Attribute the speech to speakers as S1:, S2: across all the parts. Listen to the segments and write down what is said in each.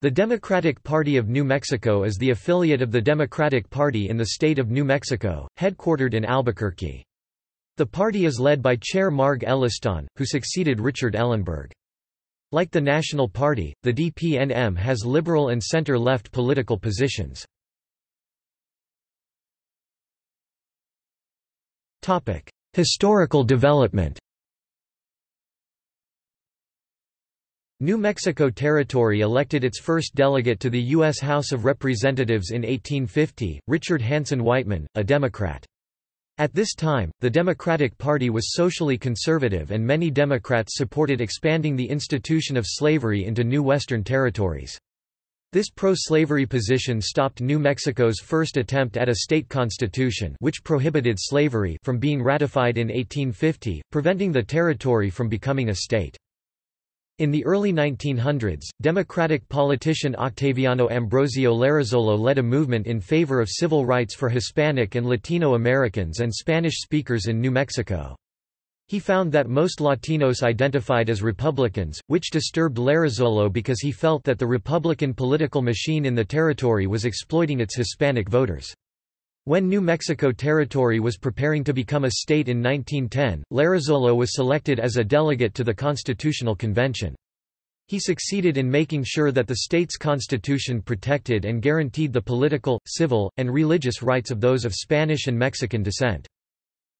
S1: The Democratic Party of New Mexico is the affiliate of the Democratic Party in the state of New Mexico, headquartered in Albuquerque. The party is led by Chair Marg Elliston, who succeeded Richard Ellenberg. Like the National Party, the DPNM has liberal and center-left political positions. Historical development New Mexico Territory elected its first delegate to the U.S. House of Representatives in 1850, Richard Hanson Weightman, a Democrat. At this time, the Democratic Party was socially conservative and many Democrats supported expanding the institution of slavery into new Western territories. This pro-slavery position stopped New Mexico's first attempt at a state constitution which prohibited slavery from being ratified in 1850, preventing the territory from becoming a state. In the early 1900s, Democratic politician Octaviano Ambrosio Larrazolo led a movement in favor of civil rights for Hispanic and Latino Americans and Spanish speakers in New Mexico. He found that most Latinos identified as Republicans, which disturbed Larrazolo because he felt that the Republican political machine in the territory was exploiting its Hispanic voters. When New Mexico Territory was preparing to become a state in 1910, Larrazolo was selected as a delegate to the Constitutional Convention. He succeeded in making sure that the state's constitution protected and guaranteed the political, civil, and religious rights of those of Spanish and Mexican descent.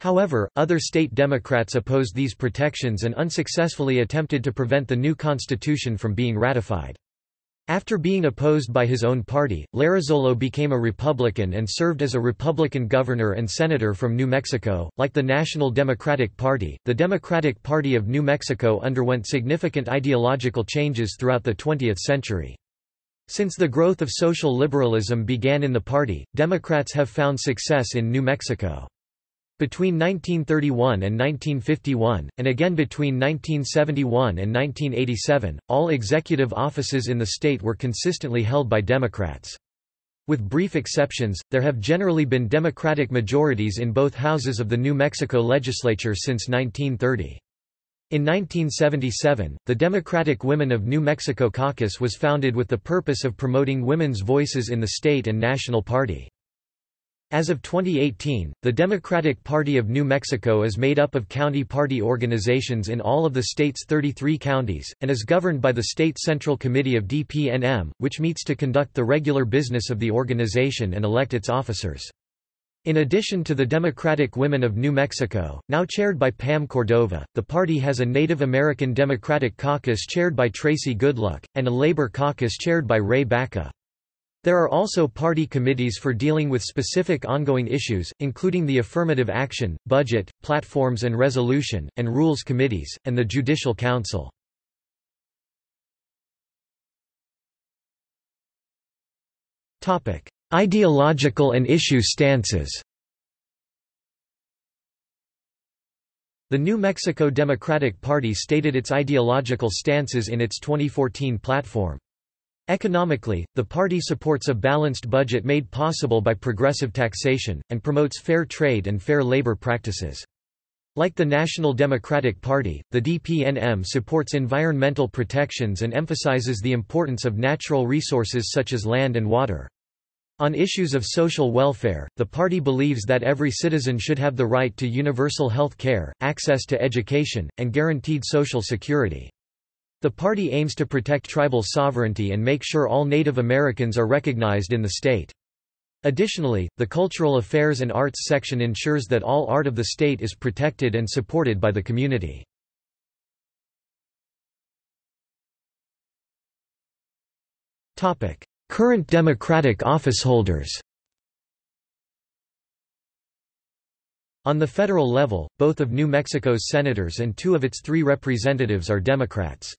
S1: However, other state Democrats opposed these protections and unsuccessfully attempted to prevent the new constitution from being ratified. After being opposed by his own party, Larrazolo became a Republican and served as a Republican governor and senator from New Mexico. Like the National Democratic Party, the Democratic Party of New Mexico underwent significant ideological changes throughout the 20th century. Since the growth of social liberalism began in the party, Democrats have found success in New Mexico. Between 1931 and 1951, and again between 1971 and 1987, all executive offices in the state were consistently held by Democrats. With brief exceptions, there have generally been Democratic majorities in both houses of the New Mexico legislature since 1930. In 1977, the Democratic Women of New Mexico Caucus was founded with the purpose of promoting women's voices in the state and national party. As of 2018, the Democratic Party of New Mexico is made up of county party organizations in all of the state's 33 counties, and is governed by the State Central Committee of DPNM, which meets to conduct the regular business of the organization and elect its officers. In addition to the Democratic Women of New Mexico, now chaired by Pam Cordova, the party has a Native American Democratic Caucus chaired by Tracy Goodluck, and a Labor Caucus chaired by Ray Baca. There are also party committees for dealing with specific ongoing issues, including the Affirmative Action, Budget, Platforms and Resolution, and Rules Committees, and the Judicial Council. Ideological and issue stances The New Mexico Democratic Party stated its ideological stances in its 2014 platform. Economically, the party supports a balanced budget made possible by progressive taxation, and promotes fair trade and fair labor practices. Like the National Democratic Party, the DPNM supports environmental protections and emphasizes the importance of natural resources such as land and water. On issues of social welfare, the party believes that every citizen should have the right to universal health care, access to education, and guaranteed social security. The party aims to protect tribal sovereignty and make sure all Native Americans are recognized in the state. Additionally, the Cultural Affairs and Arts section ensures that all art of the state is protected and supported by the community. Current Democratic officeholders On the federal level, both of New Mexico's senators and two of its three representatives are Democrats.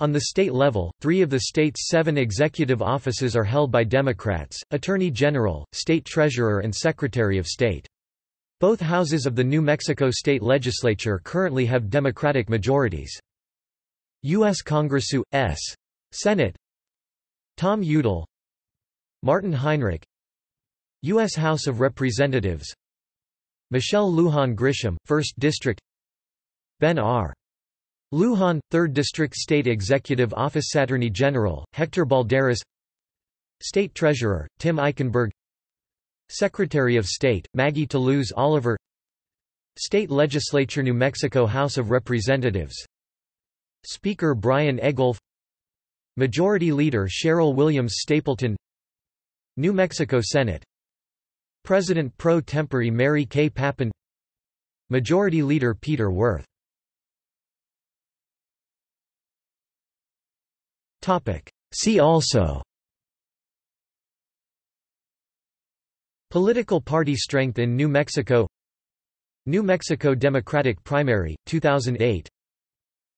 S1: On the state level, three of the state's seven executive offices are held by Democrats, Attorney General, State Treasurer and Secretary of State. Both houses of the New Mexico state legislature currently have Democratic majorities. U.S. Congress U.S. Senate Tom Udall Martin Heinrich U.S. House of Representatives Michelle Lujan Grisham, 1st District Ben R. Lujan, 3rd District State Executive Office Attorney General, Hector Balderas. State Treasurer, Tim Eichenberg. Secretary of State, Maggie Toulouse Oliver. State Legislature New Mexico House of Representatives. Speaker Brian Egolf. Majority Leader Sheryl Williams Stapleton. New Mexico Senate. President pro tempore Mary Kay Papen Majority Leader Peter Wirth See also. Political party strength in New Mexico. New Mexico Democratic Primary, 2008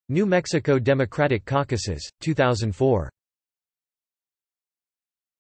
S1: New Mexico Democratic Caucuses, 2004